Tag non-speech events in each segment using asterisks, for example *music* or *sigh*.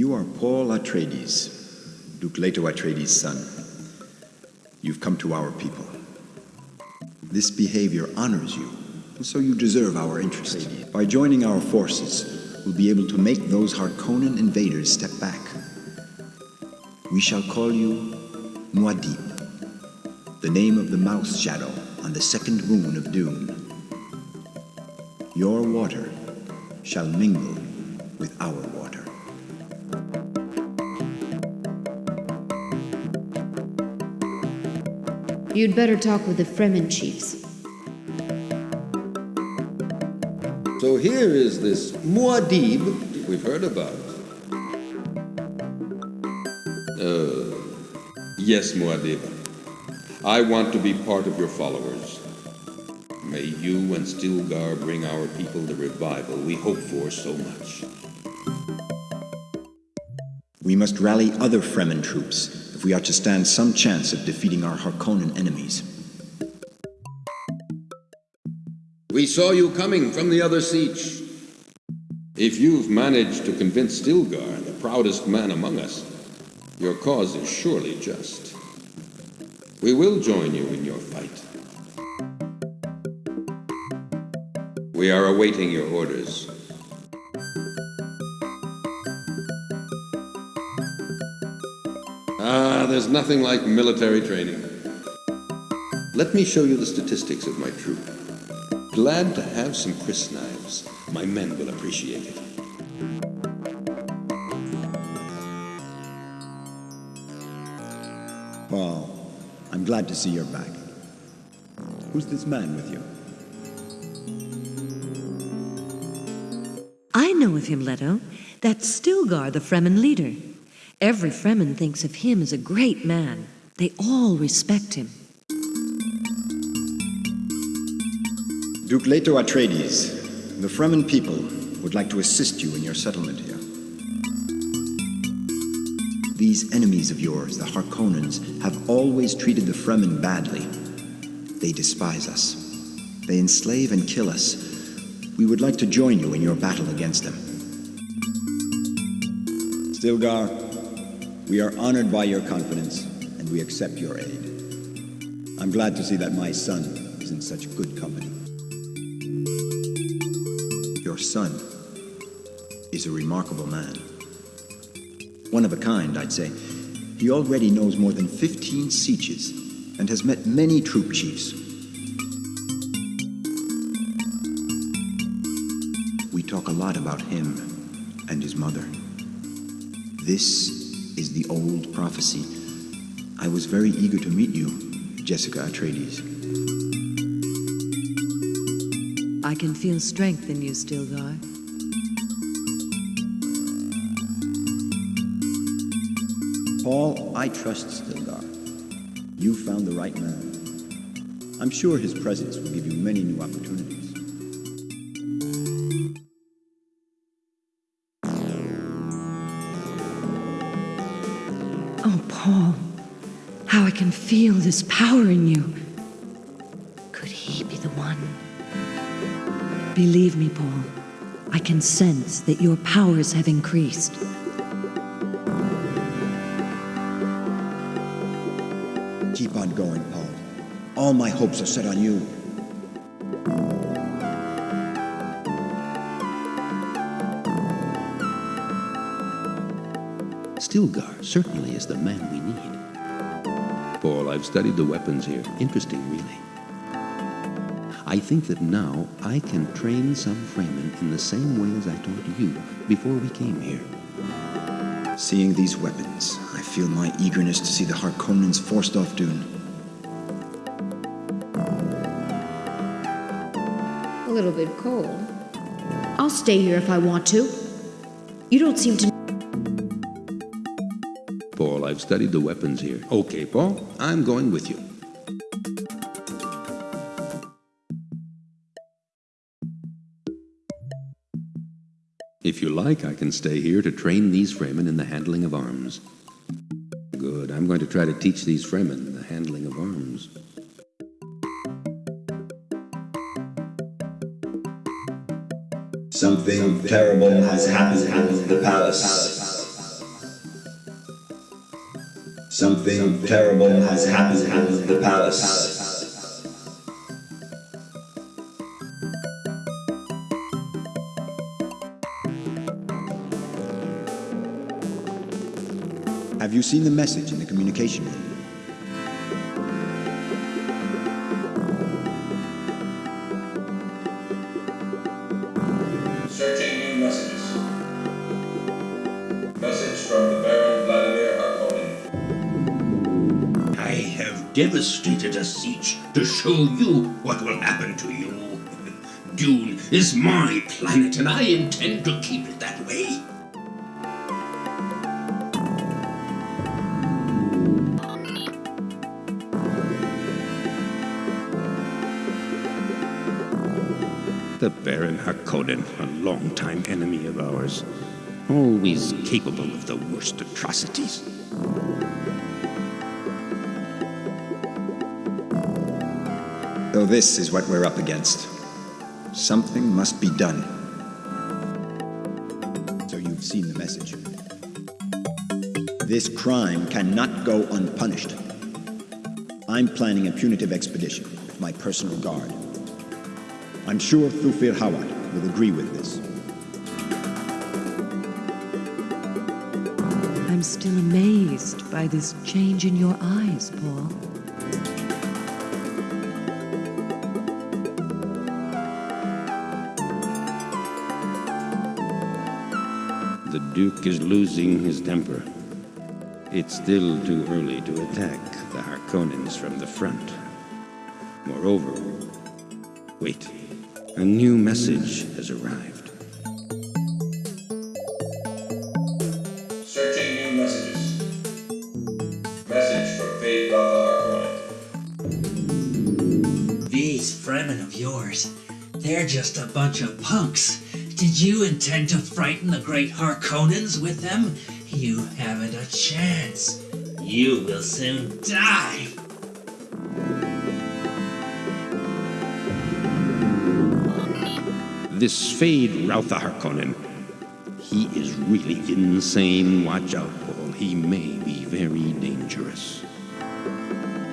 You are Paul Atreides, Duke Leto Atreides' son. You've come to our people. This behavior honors you, and so you deserve our interest. By joining our forces, we'll be able to make those Harkonnen invaders step back. We shall call you Muad'Dib, the name of the mouse shadow on the second moon of Dune. Your water shall mingle with our water. You'd better talk with the Fremen chiefs. So here is this Muad'Dib we've heard about. Uh, yes, Muad'Dib. I want to be part of your followers. May you and Stilgar bring our people the revival we hope for so much. We must rally other Fremen troops if we are to stand some chance of defeating our Harkonnen enemies. We saw you coming from the other sietch. If you've managed to convince Stilgar, the proudest man among us, your cause is surely just. We will join you in your fight. We are awaiting your orders. Ah, there's nothing like military training. Let me show you the statistics of my troop. Glad to have some crysknives. My men will appreciate it. Paul, I'm glad to see you're back. Who's this man with you? I know of him, Leto. That's Stilgar, the Fremen leader. Every Fremen thinks of him as a great man. They all respect him. Duke Leto Atreides, the Fremen people would like to assist you in your settlement here. These enemies of yours, the Harkonnens, have always treated the Fremen badly. They despise us. They enslave and kill us. We would like to join you in your battle against them. Stilgar, we are honored by your confidence, and we accept your aid. I'm glad to see that my son is in such good company. Your son is a remarkable man. One of a kind, I'd say. He already knows more than 15 sietches and has met many troop chiefs. We talk a lot about him and his mother. This is the old prophecy. I was very eager to meet you, Jessica Atreides. I can feel strength in you, Stilgar. Paul, I trust Stilgar. You found the right man. I'm sure his presence will give you many new opportunities. Can feel this power in you. Could he be the one? Believe me, Paul, I can sense that your powers have increased. Keep on going, Paul. All my hopes are set on you. Stilgar certainly is the man we need. Paul, I've studied the weapons here. Interesting, really. I think that now I can train some Fremen in the same way as I taught you before we came here. Seeing these weapons, I feel my eagerness to see the Harkonnens forced off Dune. A little bit cold. I'll stay here if I want to. You don't seem to. Paul, I've studied the weapons here. Okay, Paul, I'm going with you. If you like, I can stay here to train these Fremen in the handling of arms. Good. I'm going to try to teach these Fremen the handling of arms. Something terrible has happened in the palace. Something terrible has happened at the palace. Have you seen the message in the communication room? Devastated a sietch to show you what will happen to you. Dune is my planet, and I intend to keep it that way. The Baron Harkonnen, a longtime enemy of ours, always capable of the worst atrocities. This is what we're up against, something must be done. So you've seen the message. This crime cannot go unpunished. I'm planning a punitive expedition with my personal guard. I'm sure Thufir Hawat will agree with this. I'm still amazed by this change in your eyes, Paul. Duke is losing his temper. It's still too early to attack the Harkonnens from the front. Moreover, wait, a new message has arrived. Searching new messages. Message from Feyd-Rautha Harkonnen. These Fremen of yours, they're just a bunch of punks. Did you intend to frighten the great Harkonnens with them? You haven't a chance. You will soon die. This Fade Routha Harkonnen, he is really insane. Watch out, Paul. He may be very dangerous.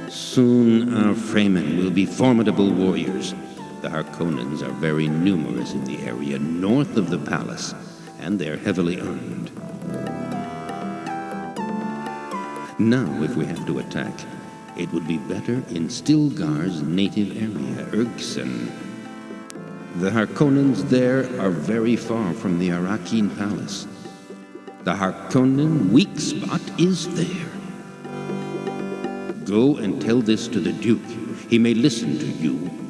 Soon our Fremen will be formidable warriors. The Harkonnens are very numerous in the area north of the palace, and they're heavily armed. Now, if we have to attack, it would be better in Stilgar's native area, Ergsun. The Harkonnens there are very far from the Arrakeen Palace. The Harkonnen weak spot is there. Go and tell this to the Duke. He may listen to you.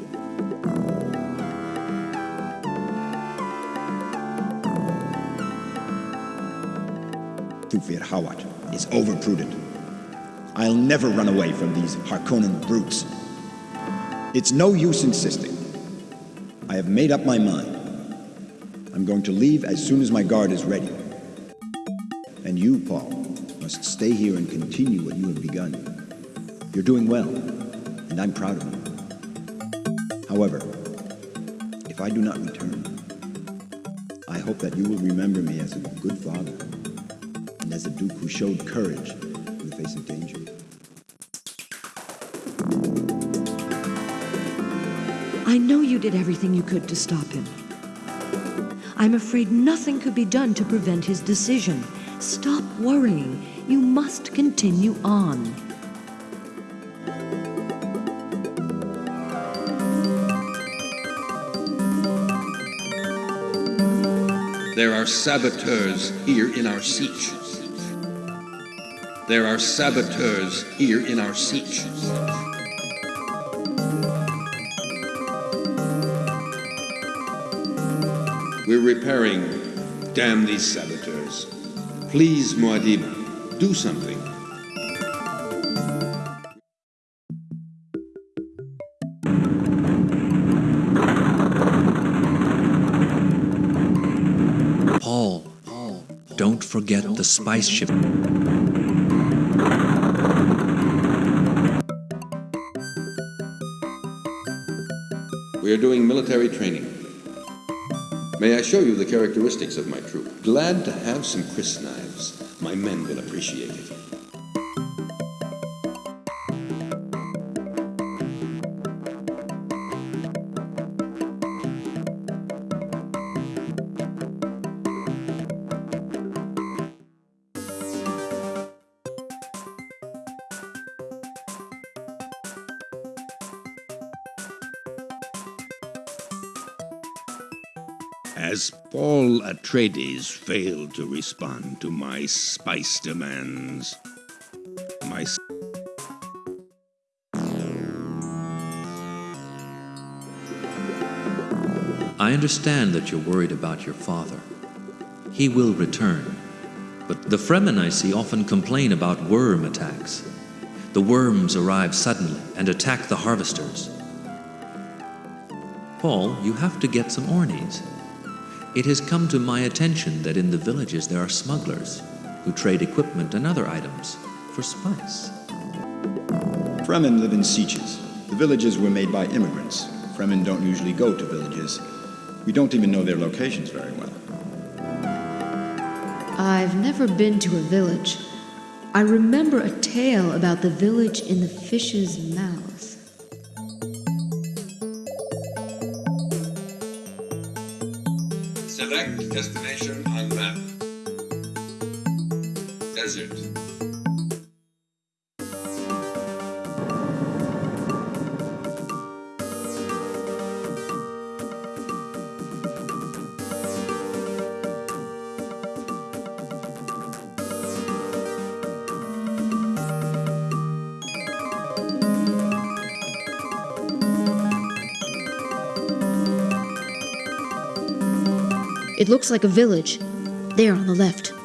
Thufir is overprudent. I'll never run away from these Harkonnen brutes. It's no use insisting. I have made up my mind. I'm going to leave as soon as my guard is ready. And you, Paul, must stay here and continue what you have begun. You're doing well, and I'm proud of you. However, if I do not return, I hope that you will remember me as a good father and as a duke who showed courage in the face of danger. I know you did everything you could to stop him. I'm afraid nothing could be done to prevent his decision. Stop worrying. You must continue on. There are saboteurs here in our sietch. There are saboteurs here in our sietch. We're repairing. Damn these saboteurs. Please, Muad'Dib, do something. Paul, Paul, don't forget the spice ship. We are doing military training. May I show you the characteristics of my troop? Glad to have some crysknives. My men will appreciate it. Atreides failed to respond to my spice demands? My I understand that you're worried about your father. He will return. But the Fremen I see often complain about worm attacks. The worms arrive suddenly and attack the harvesters. Paul, you have to get some ornies. It has come to my attention that in the villages there are smugglers who trade equipment and other items for spice. Fremen live in sietches. The villages were made by immigrants. Fremen don't usually go to villages. We don't even know their locations very well. I've never been to a village. I remember a tale about the village in the fish's mouth. Select destination on map. Desert. It looks like a village. There on the left.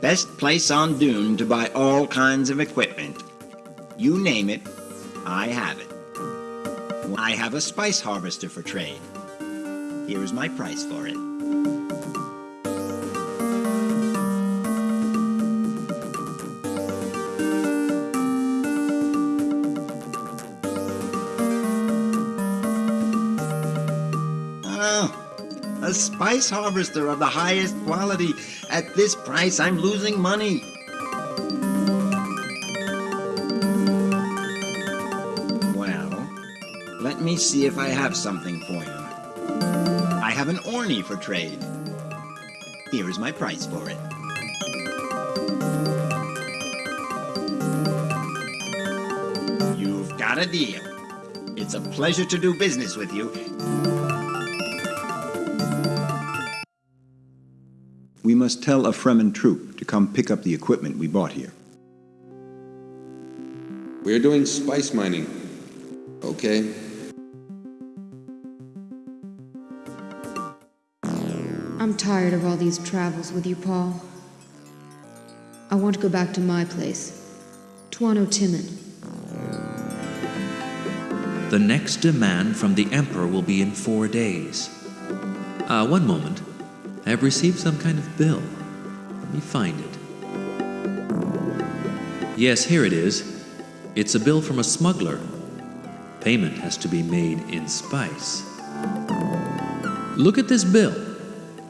Best place on Dune to buy all kinds of equipment. You name it, I have it. I have a spice harvester for trade. Here is my price for it. Oh, a spice harvester of the highest quality. At this price, I'm losing money. Well, let me see if I have something for you. I have an Orny for trade. Here is my price for it. You've got a deal. It's a pleasure to do business with you. Must tell a Fremen troop to come pick up the equipment we bought here. We are doing spice mining. Okay. I'm tired of all these travels with you, Paul. I want to go back to my place, Tuano Timon. The next demand from the Emperor will be in four days. Uh, one moment. I have received some kind of bill. Let me find it. Yes, here it is. It's a bill from a smuggler. Payment has to be made in spice. Look at this bill.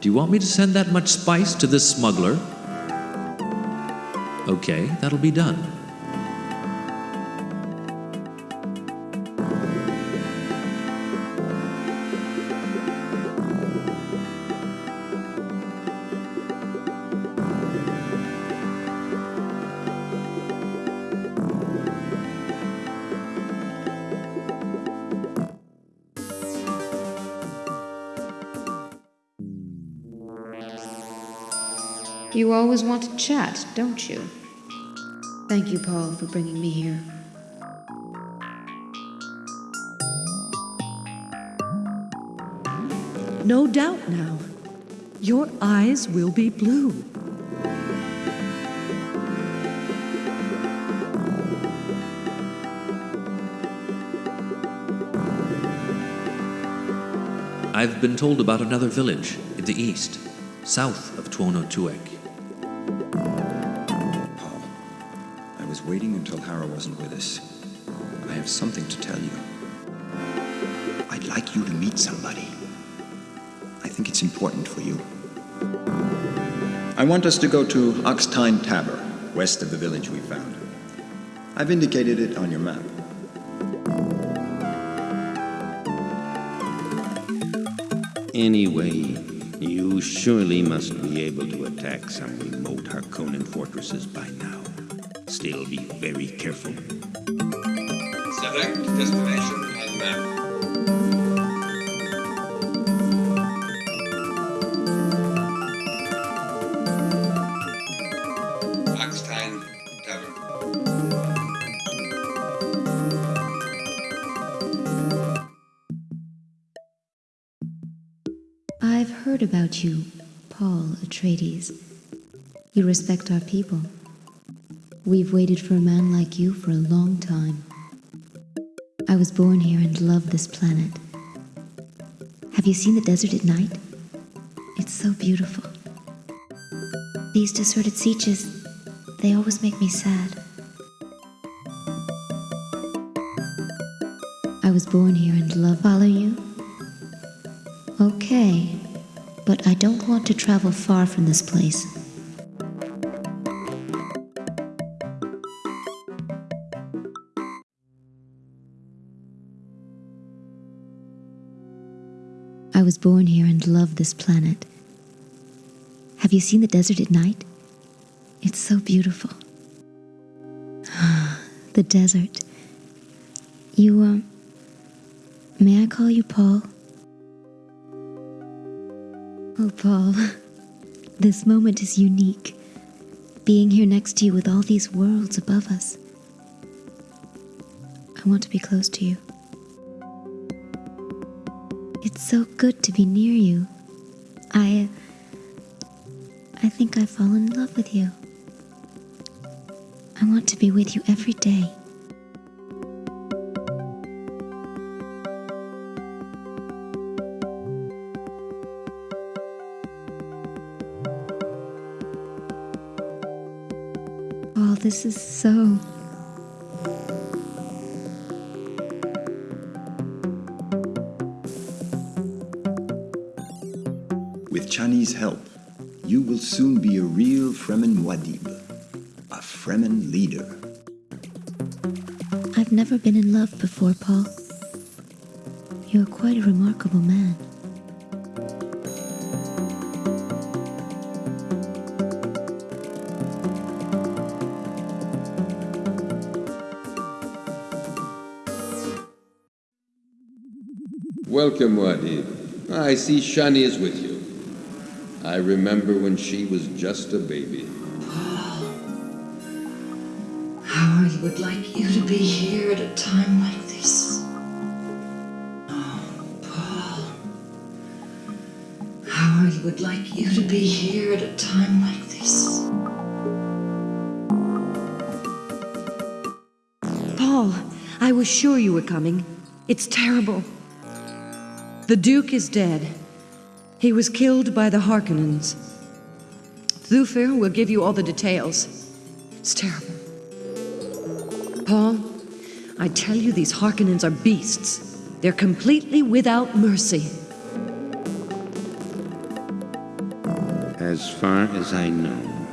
Do you want me to send that much spice to this smuggler? Okay, that'll be done. Chat, don't you? Thank you, Paul, for bringing me here. No doubt now. Your eyes will be blue. I've been told about another village in the east, south of Tuono Tuek. Waiting until Harah wasn't with us. I have something to tell you. I'd like you to meet somebody. I think it's important for you. I want us to go to Oxtine Tabor, west of the village we found. I've indicated it on your map. Anyway, you surely must be able to attack some remote Harkonnen fortresses by now. Still be very careful. Select destination and map. Oxtine Tavern. I've heard about you, Paul Atreides. You respect our people. We've waited for a man like you for a long time. I was born here and love this planet. Have you seen the desert at night? It's so beautiful. These deserted sietches, they always make me sad. I was born here and love follow you. Okay, but I don't want to travel far from this place. I was born here and love this planet. Have you seen the desert at night? It's so beautiful. *sighs* the desert. You, um, may I call you Paul? Oh, Paul, *laughs* this moment is unique. Being here next to you with all these worlds above us. I want to be close to you. So good to be near you. I. I think I've fallen in love with you. I want to be with you every day. Oh, this is so. With Chani's help, you will soon be a real Fremen Muad'Dib, a Fremen leader. I've never been in love before, Paul. You're quite a remarkable man. Welcome, Muad'Dib. I see Chani is with you. I remember when she was just a baby. How I would like you to be here at a time like this. Oh, Paul. How I would like you to be here at a time like this. Paul, I was sure you were coming. It's terrible. The Duke is dead. He was killed by the Harkonnens. Thufir will give you all the details. It's terrible. Paul, I tell you, these Harkonnens are beasts. They're completely without mercy. As far as I know,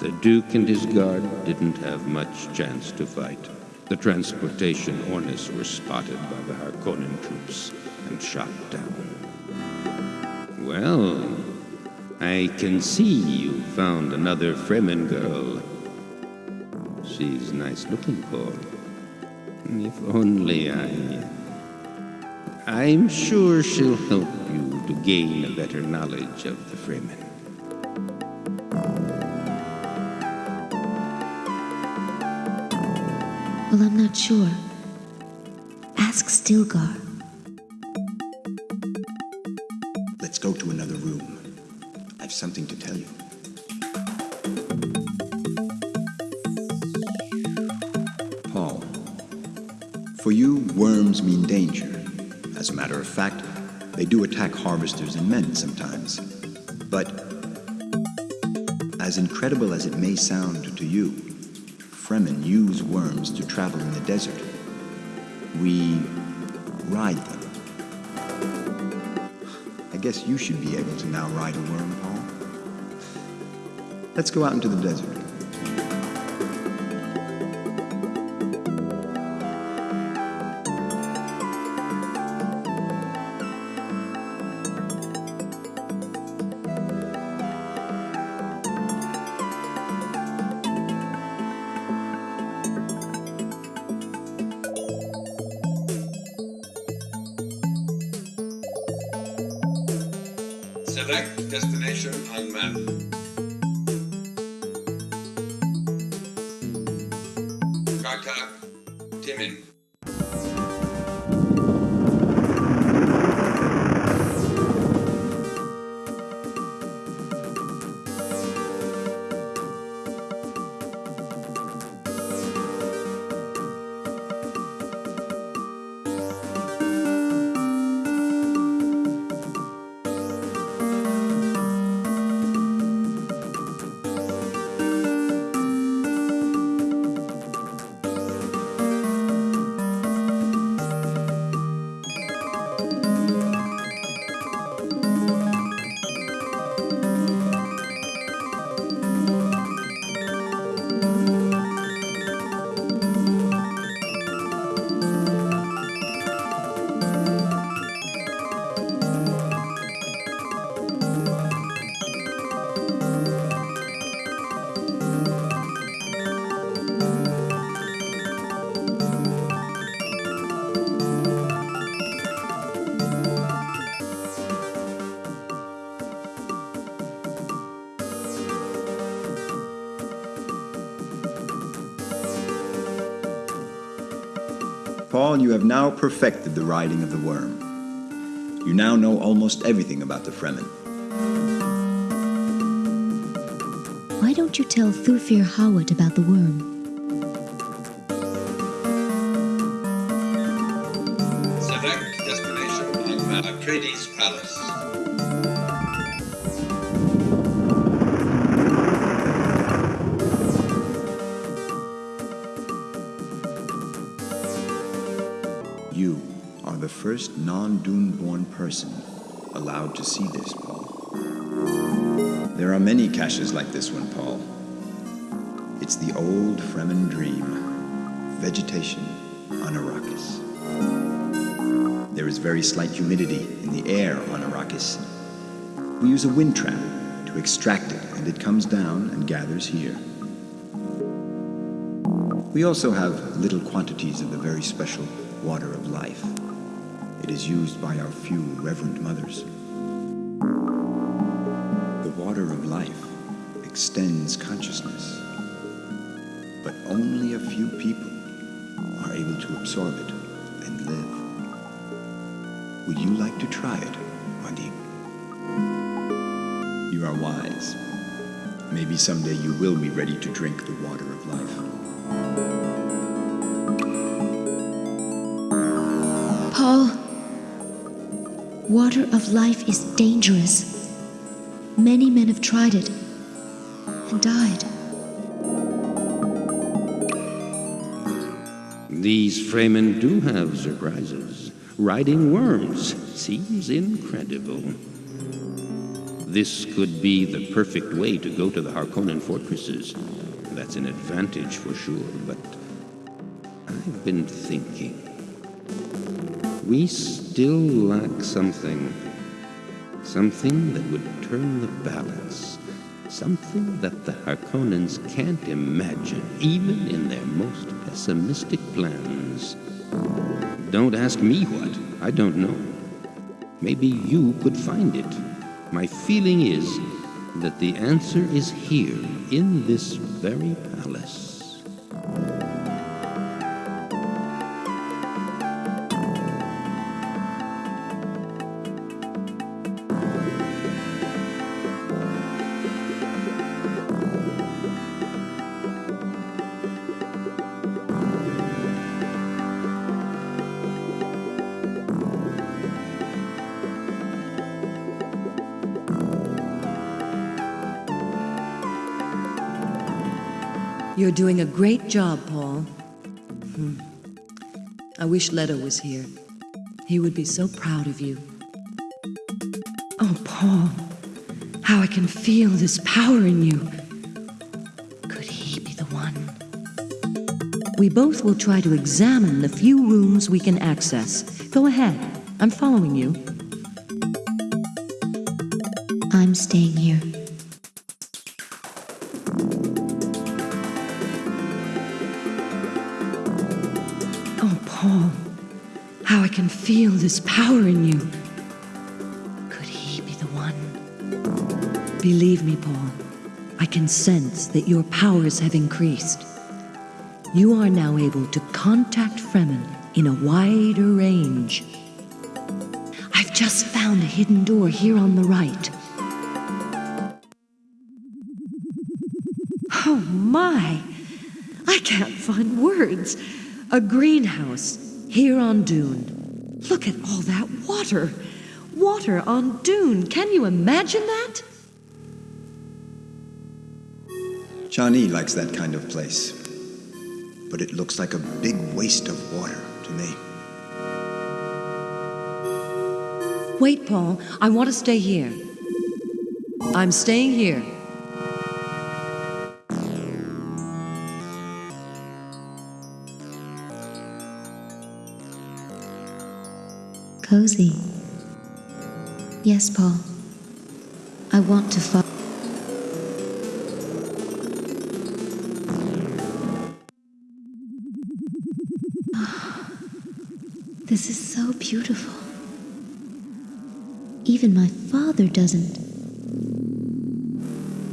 the Duke and his guard didn't have much chance to fight. The transportation Hornets were spotted by the Harkonnen troops and shot down. Well, I can see you found another Fremen girl. She's nice looking, Paul. If only I... I'm sure she'll help you to gain a better knowledge of the Fremen. Well, I'm not sure. Ask Stilgar. Matter of fact, they do attack harvesters and men sometimes. But, as incredible as it may sound to you, Fremen use worms to travel in the desert. We ride them. I guess you should be able to now ride a worm, Paul. Let's go out into the desert. Paul, you have now perfected the riding of the worm. You now know almost everything about the Fremen. Why don't you tell Thufir Hawat about the worm? Select destination on. Atreides Palace. First non-Dune born person allowed to see this, Paul. There are many caches like this one, Paul. It's the old Fremen dream. Vegetation on Arrakis. There is very slight humidity in the air on Arrakis. We use a wind trap to extract it, and it comes down and gathers here. We also have little quantities of the very special water of life. It is used by our few reverend mothers. The water of life extends consciousness, but only a few people are able to absorb it and live. Would you like to try it, Muad'Dib? You are wise. Maybe someday you will be ready to drink the water of life. Water of life is dangerous. Many men have tried it and died. These Fremen do have surprises. Riding worms seems incredible. This could be the perfect way to go to the Harkonnen fortresses. That's an advantage for sure, but I've been thinking. We still lack something. Something that would turn the balance. Something that the Harkonnens can't imagine, even in their most pessimistic plans. Don't ask me what. I don't know. Maybe you could find it. My feeling is that the answer is here, in this very palace. You're doing a great job, Paul. Hmm. I wish Leto was here. He would be so proud of you. Oh, Paul, how I can feel this power in you. Could he be the one? We both will try to examine the few rooms we can access. Go ahead. I'm following you. I'm staying here. Can feel this power in you. Could he be the one? Believe me, Paul, I can sense that your powers have increased. You are now able to contact Fremen in a wider range. I've just found a hidden door here on the right. Oh my! I can't find words. A greenhouse here on Dune. Look at all that water. Water on Dune. Can you imagine that? Chani likes that kind of place. But it looks like a big waste of water to me. Wait, Paul. I want to stay here. I'm staying here. Cozy. Yes, Paul. I want to follow. *sighs* This is so beautiful. Even my father doesn't.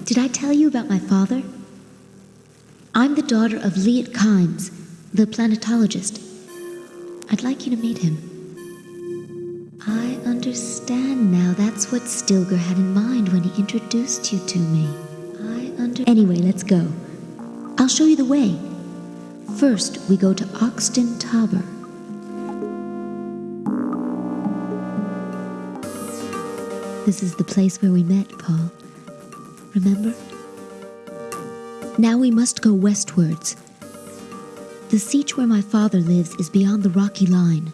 Did I tell you about my father? I'm the daughter of Liet Kynes, the planetologist. I'd like you to meet him. What Stilgar had in mind when he introduced you to me. I under. Anyway, let's go. I'll show you the way. First, we go to Oxton Tabor. This is the place where we met, Paul. Remember? Now we must go westwards. The sietch where my father lives is beyond the rocky line.